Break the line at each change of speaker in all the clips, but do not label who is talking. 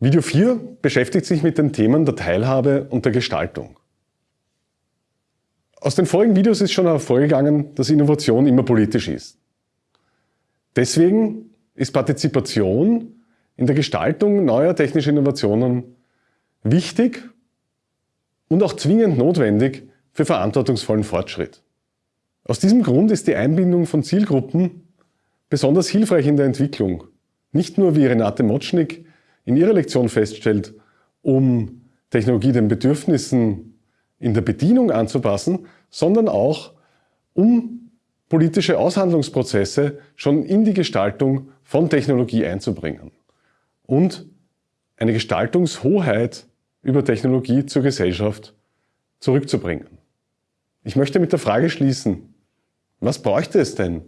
Video 4 beschäftigt sich mit den Themen der Teilhabe und der Gestaltung. Aus den vorigen Videos ist schon hervorgegangen, dass Innovation immer politisch ist. Deswegen ist Partizipation in der Gestaltung neuer technischer Innovationen wichtig und auch zwingend notwendig für verantwortungsvollen Fortschritt. Aus diesem Grund ist die Einbindung von Zielgruppen besonders hilfreich in der Entwicklung. Nicht nur, wie Renate Motschnik in ihrer Lektion feststellt, um Technologie den Bedürfnissen in der Bedienung anzupassen, sondern auch, um politische Aushandlungsprozesse schon in die Gestaltung von Technologie einzubringen und eine Gestaltungshoheit über Technologie zur Gesellschaft zurückzubringen. Ich möchte mit der Frage schließen, was bräuchte es denn,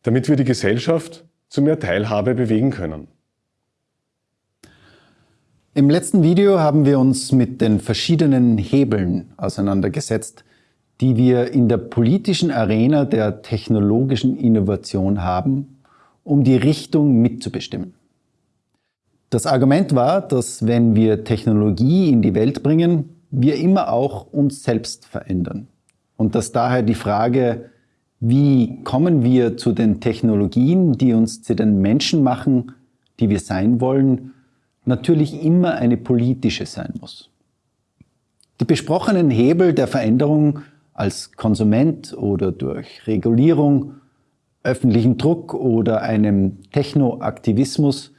damit wir die Gesellschaft zu mehr Teilhabe bewegen können?
Im letzten Video haben wir uns mit den verschiedenen Hebeln auseinandergesetzt, die wir in der politischen Arena der technologischen Innovation haben, um die Richtung mitzubestimmen. Das Argument war, dass wenn wir Technologie in die Welt bringen, wir immer auch uns selbst verändern. Und dass daher die Frage, wie kommen wir zu den Technologien, die uns zu den Menschen machen, die wir sein wollen, natürlich immer eine politische sein muss. Die besprochenen Hebel der Veränderung als Konsument oder durch Regulierung, öffentlichen Druck oder einem Technoaktivismus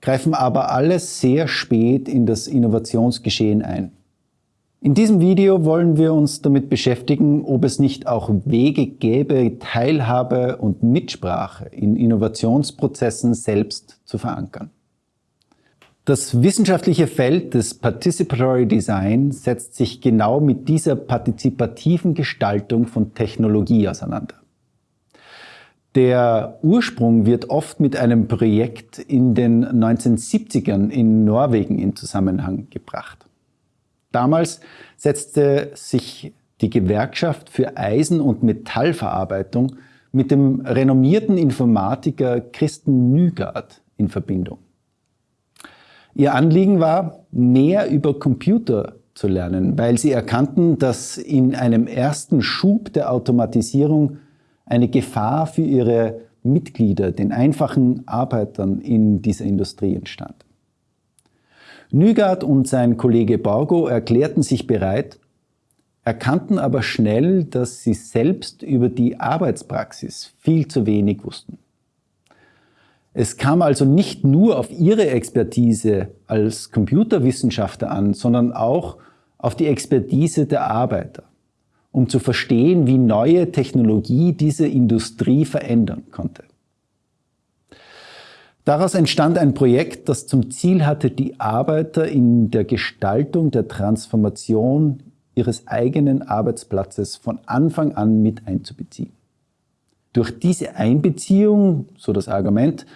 greifen aber alles sehr spät in das Innovationsgeschehen ein. In diesem Video wollen wir uns damit beschäftigen, ob es nicht auch Wege gäbe, Teilhabe und Mitsprache in Innovationsprozessen selbst zu verankern. Das wissenschaftliche Feld des Participatory Design setzt sich genau mit dieser partizipativen Gestaltung von Technologie auseinander. Der Ursprung wird oft mit einem Projekt in den 1970ern in Norwegen in Zusammenhang gebracht. Damals setzte sich die Gewerkschaft für Eisen- und Metallverarbeitung mit dem renommierten Informatiker Christen Nygaard in Verbindung. Ihr Anliegen war, mehr über Computer zu lernen, weil sie erkannten, dass in einem ersten Schub der Automatisierung eine Gefahr für ihre Mitglieder, den einfachen Arbeitern in dieser Industrie entstand. Nygaard und sein Kollege Borgo erklärten sich bereit, erkannten aber schnell, dass sie selbst über die Arbeitspraxis viel zu wenig wussten. Es kam also nicht nur auf ihre Expertise als Computerwissenschaftler an, sondern auch auf die Expertise der Arbeiter, um zu verstehen, wie neue Technologie diese Industrie verändern konnte. Daraus entstand ein Projekt, das zum Ziel hatte, die Arbeiter in der Gestaltung der Transformation ihres eigenen Arbeitsplatzes von Anfang an mit einzubeziehen. Durch diese Einbeziehung, so das Argument,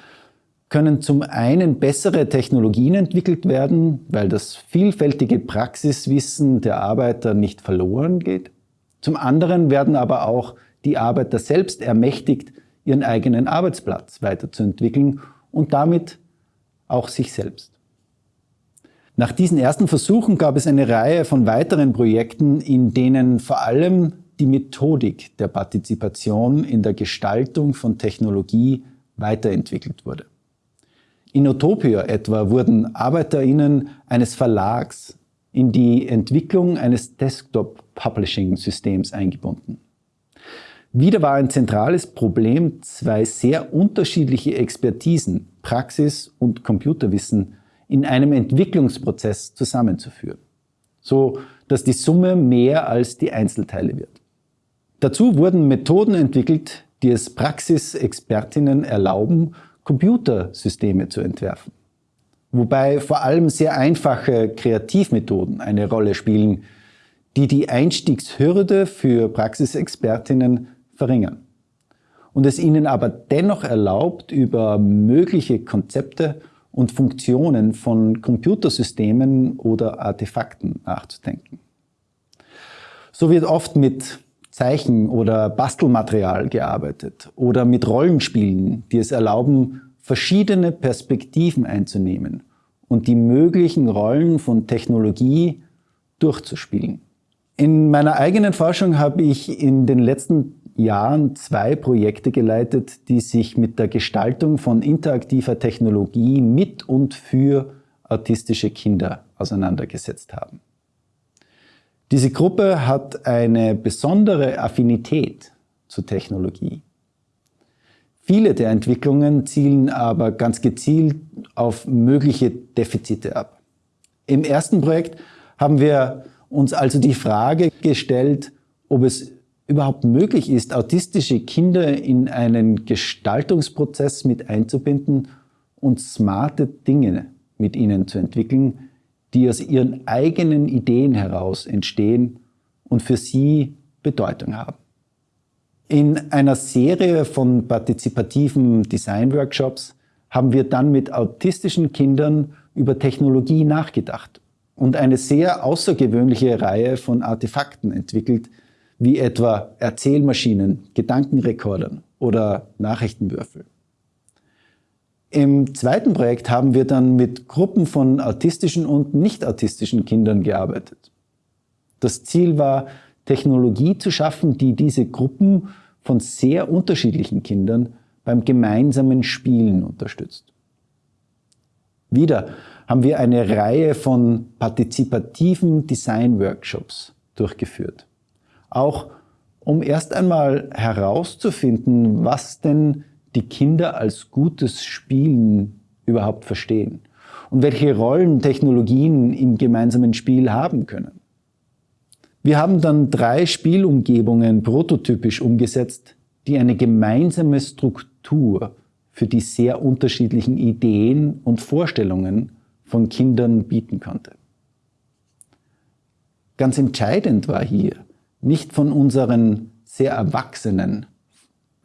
können zum einen bessere Technologien entwickelt werden, weil das vielfältige Praxiswissen der Arbeiter nicht verloren geht. Zum anderen werden aber auch die Arbeiter selbst ermächtigt, ihren eigenen Arbeitsplatz weiterzuentwickeln und damit auch sich selbst. Nach diesen ersten Versuchen gab es eine Reihe von weiteren Projekten, in denen vor allem die Methodik der Partizipation in der Gestaltung von Technologie weiterentwickelt wurde. In Utopia etwa wurden ArbeiterInnen eines Verlags in die Entwicklung eines Desktop-Publishing-Systems eingebunden. Wieder war ein zentrales Problem, zwei sehr unterschiedliche Expertisen, Praxis und Computerwissen, in einem Entwicklungsprozess zusammenzuführen, so dass die Summe mehr als die Einzelteile wird. Dazu wurden Methoden entwickelt, die es Praxisexpertinnen erlauben, Computersysteme zu entwerfen. Wobei vor allem sehr einfache Kreativmethoden eine Rolle spielen, die die Einstiegshürde für Praxisexpertinnen verringern und es ihnen aber dennoch erlaubt, über mögliche Konzepte und Funktionen von Computersystemen oder Artefakten nachzudenken. So wird oft mit Zeichen- oder Bastelmaterial gearbeitet oder mit Rollenspielen, die es erlauben, verschiedene Perspektiven einzunehmen und die möglichen Rollen von Technologie durchzuspielen. In meiner eigenen Forschung habe ich in den letzten Jahren zwei Projekte geleitet, die sich mit der Gestaltung von interaktiver Technologie mit und für autistische Kinder auseinandergesetzt haben. Diese Gruppe hat eine besondere Affinität zur Technologie. Viele der Entwicklungen zielen aber ganz gezielt auf mögliche Defizite ab. Im ersten Projekt haben wir uns also die Frage gestellt, ob es überhaupt möglich ist, autistische Kinder in einen Gestaltungsprozess mit einzubinden und smarte Dinge mit ihnen zu entwickeln, die aus ihren eigenen Ideen heraus entstehen und für sie Bedeutung haben. In einer Serie von partizipativen Design-Workshops haben wir dann mit autistischen Kindern über Technologie nachgedacht und eine sehr außergewöhnliche Reihe von Artefakten entwickelt, wie etwa Erzählmaschinen, Gedankenrekordern oder Nachrichtenwürfel. Im zweiten Projekt haben wir dann mit Gruppen von autistischen und nicht autistischen Kindern gearbeitet. Das Ziel war, Technologie zu schaffen, die diese Gruppen von sehr unterschiedlichen Kindern beim gemeinsamen Spielen unterstützt. Wieder haben wir eine Reihe von partizipativen Design-Workshops durchgeführt. Auch um erst einmal herauszufinden, was denn die Kinder als gutes Spielen überhaupt verstehen und welche Rollen Technologien im gemeinsamen Spiel haben können. Wir haben dann drei Spielumgebungen prototypisch umgesetzt, die eine gemeinsame Struktur für die sehr unterschiedlichen Ideen und Vorstellungen von Kindern bieten konnte. Ganz entscheidend war hier, nicht von unseren sehr erwachsenen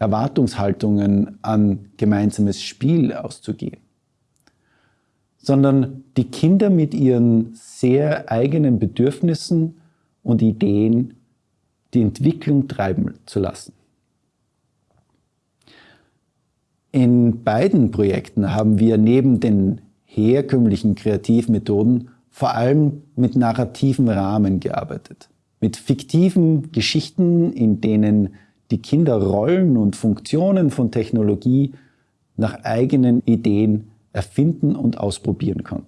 Erwartungshaltungen an gemeinsames Spiel auszugehen, sondern die Kinder mit ihren sehr eigenen Bedürfnissen und Ideen die Entwicklung treiben zu lassen. In beiden Projekten haben wir neben den herkömmlichen Kreativmethoden vor allem mit narrativen Rahmen gearbeitet, mit fiktiven Geschichten, in denen die Kinder Rollen und Funktionen von Technologie nach eigenen Ideen erfinden und ausprobieren konnten.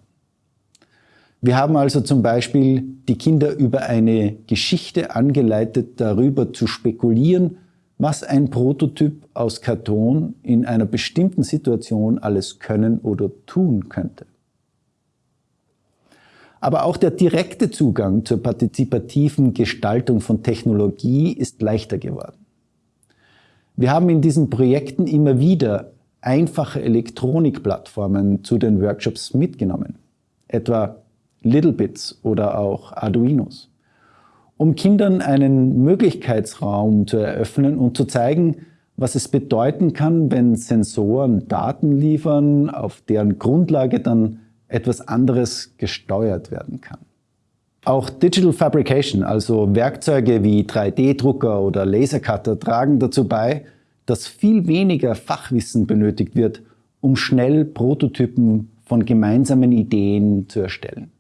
Wir haben also zum Beispiel die Kinder über eine Geschichte angeleitet, darüber zu spekulieren, was ein Prototyp aus Karton in einer bestimmten Situation alles können oder tun könnte. Aber auch der direkte Zugang zur partizipativen Gestaltung von Technologie ist leichter geworden. Wir haben in diesen Projekten immer wieder einfache Elektronikplattformen zu den Workshops mitgenommen, etwa Littlebits oder auch Arduinos um Kindern einen Möglichkeitsraum zu eröffnen und zu zeigen, was es bedeuten kann, wenn Sensoren Daten liefern, auf deren Grundlage dann etwas anderes gesteuert werden kann. Auch Digital Fabrication, also Werkzeuge wie 3D-Drucker oder Lasercutter, tragen dazu bei, dass viel weniger Fachwissen benötigt wird, um schnell Prototypen von gemeinsamen Ideen zu erstellen.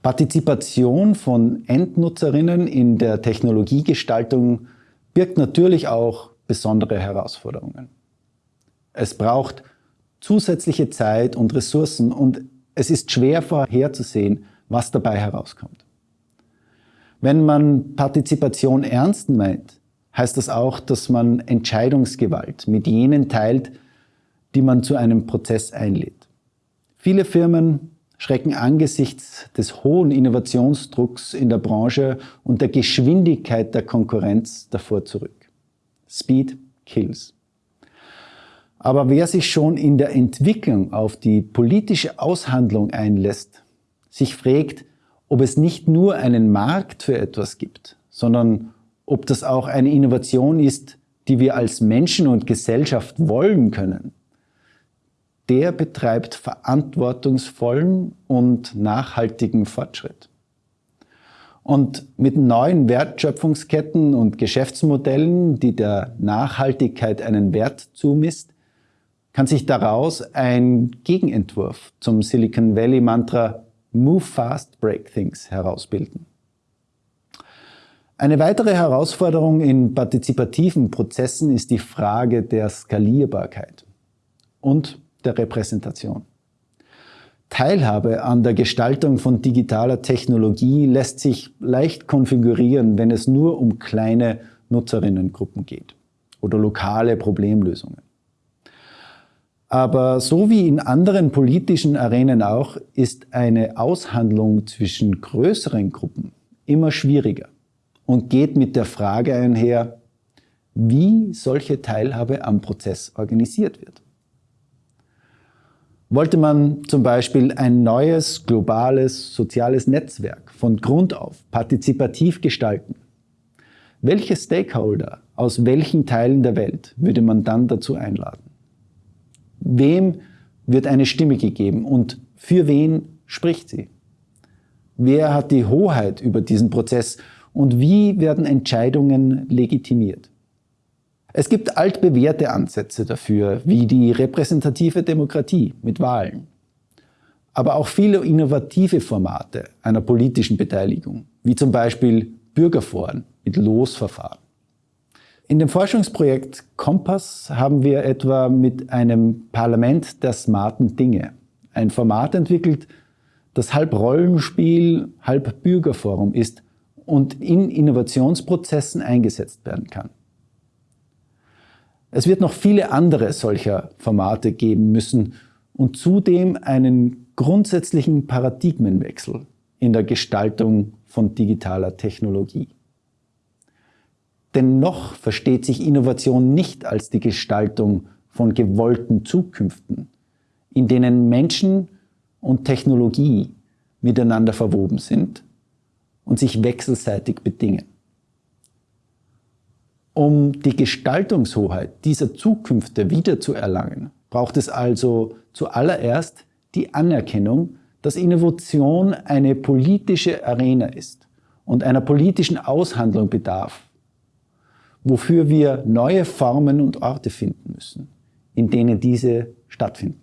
Partizipation von Endnutzerinnen in der Technologiegestaltung birgt natürlich auch besondere Herausforderungen. Es braucht zusätzliche Zeit und Ressourcen und es ist schwer vorherzusehen, was dabei herauskommt. Wenn man Partizipation ernst meint, heißt das auch, dass man Entscheidungsgewalt mit jenen teilt, die man zu einem Prozess einlädt. Viele Firmen schrecken angesichts des hohen Innovationsdrucks in der Branche und der Geschwindigkeit der Konkurrenz davor zurück. Speed kills. Aber wer sich schon in der Entwicklung auf die politische Aushandlung einlässt, sich fragt, ob es nicht nur einen Markt für etwas gibt, sondern ob das auch eine Innovation ist, die wir als Menschen und Gesellschaft wollen können, der betreibt verantwortungsvollen und nachhaltigen Fortschritt. Und mit neuen Wertschöpfungsketten und Geschäftsmodellen, die der Nachhaltigkeit einen Wert zumisst, kann sich daraus ein Gegenentwurf zum Silicon Valley Mantra Move Fast, Break Things herausbilden. Eine weitere Herausforderung in partizipativen Prozessen ist die Frage der Skalierbarkeit und der Repräsentation. Teilhabe an der Gestaltung von digitaler Technologie lässt sich leicht konfigurieren, wenn es nur um kleine Nutzerinnengruppen geht oder lokale Problemlösungen. Aber so wie in anderen politischen Arenen auch, ist eine Aushandlung zwischen größeren Gruppen immer schwieriger und geht mit der Frage einher, wie solche Teilhabe am Prozess organisiert wird. Wollte man zum Beispiel ein neues globales soziales Netzwerk von Grund auf partizipativ gestalten, welche Stakeholder aus welchen Teilen der Welt würde man dann dazu einladen? Wem wird eine Stimme gegeben und für wen spricht sie? Wer hat die Hoheit über diesen Prozess und wie werden Entscheidungen legitimiert? Es gibt altbewährte Ansätze dafür, wie die repräsentative Demokratie mit Wahlen. Aber auch viele innovative Formate einer politischen Beteiligung, wie zum Beispiel Bürgerforen mit Losverfahren. In dem Forschungsprojekt Kompass haben wir etwa mit einem Parlament der smarten Dinge ein Format entwickelt, das halb Rollenspiel, halb Bürgerforum ist und in Innovationsprozessen eingesetzt werden kann. Es wird noch viele andere solcher Formate geben müssen und zudem einen grundsätzlichen Paradigmenwechsel in der Gestaltung von digitaler Technologie. Denn noch versteht sich Innovation nicht als die Gestaltung von gewollten Zukünften, in denen Menschen und Technologie miteinander verwoben sind und sich wechselseitig bedingen. Um die Gestaltungshoheit dieser Zukünfte wiederzuerlangen, braucht es also zuallererst die Anerkennung, dass Innovation eine politische Arena ist und einer politischen Aushandlung bedarf, wofür wir neue Formen und Orte finden müssen, in denen diese stattfinden.